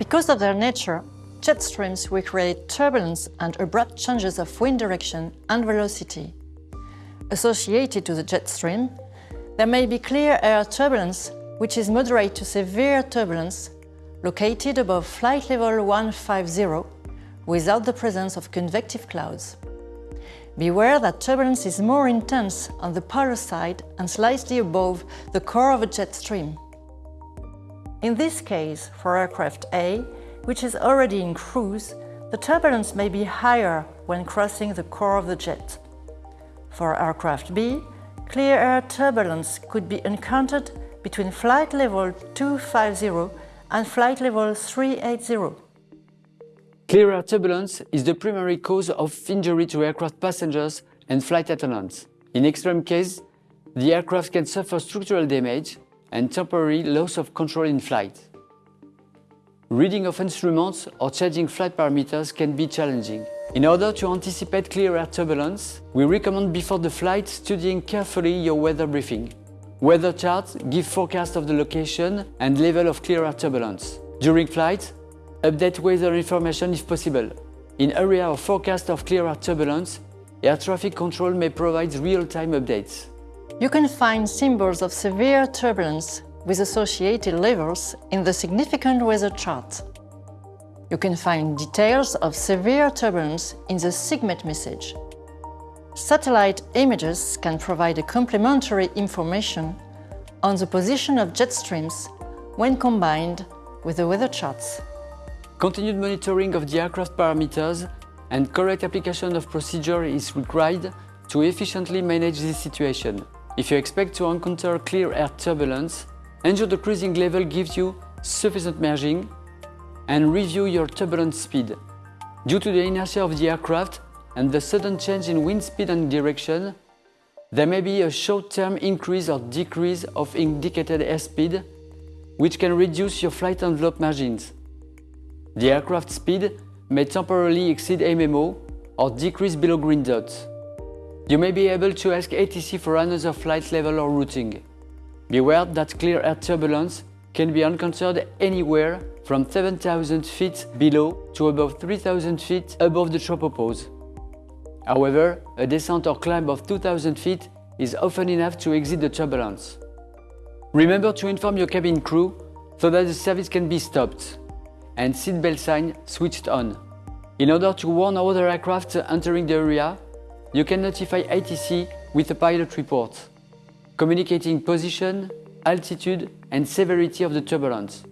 Because of their nature, jet streams will create turbulence and abrupt changes of wind direction and velocity. Associated to the jet stream, there may be clear air turbulence, which is moderate to severe turbulence, located above flight level 150, without the presence of convective clouds. Beware that turbulence is more intense on the polar side and slightly above the core of a jet stream. In this case, for aircraft A, which is already in cruise, the turbulence may be higher when crossing the core of the jet. For aircraft B, clear air turbulence could be encountered between flight level 250 and flight level 380. Clear air turbulence is the primary cause of injury to aircraft passengers and flight attendants. In extreme case, the aircraft can suffer structural damage and temporary loss of control in flight. Reading of instruments or changing flight parameters can be challenging. In order to anticipate clear air turbulence, we recommend before the flight studying carefully your weather briefing. Weather charts give forecast of the location and level of clear air turbulence. During flight, update weather information if possible. In area of forecast of clear air turbulence, air traffic control may provide real-time updates. You can find symbols of severe turbulence with associated levels in the significant weather chart. You can find details of severe turbulence in the SIGMET message. Satellite images can provide a complementary information on the position of jet streams when combined with the weather charts. Continued monitoring of the aircraft parameters and correct application of procedure is required to efficiently manage this situation. If you expect to encounter clear air turbulence, ensure the cruising level gives you sufficient margin and review your turbulence speed. Due to the inertia of the aircraft and the sudden change in wind speed and direction, there may be a short-term increase or decrease of indicated airspeed, which can reduce your flight envelope margins. The aircraft speed may temporarily exceed MMO or decrease below green dots. You may be able to ask ATC for another flight level or routing. Beware that clear air turbulence can be encountered anywhere from 7,000 feet below to above 3,000 feet above the tropopause. However, a descent or climb of 2,000 feet is often enough to exit the turbulence. Remember to inform your cabin crew so that the service can be stopped and seatbelt sign switched on. In order to warn other aircraft entering the area, you can notify ATC with a pilot report, communicating position, altitude and severity of the turbulence.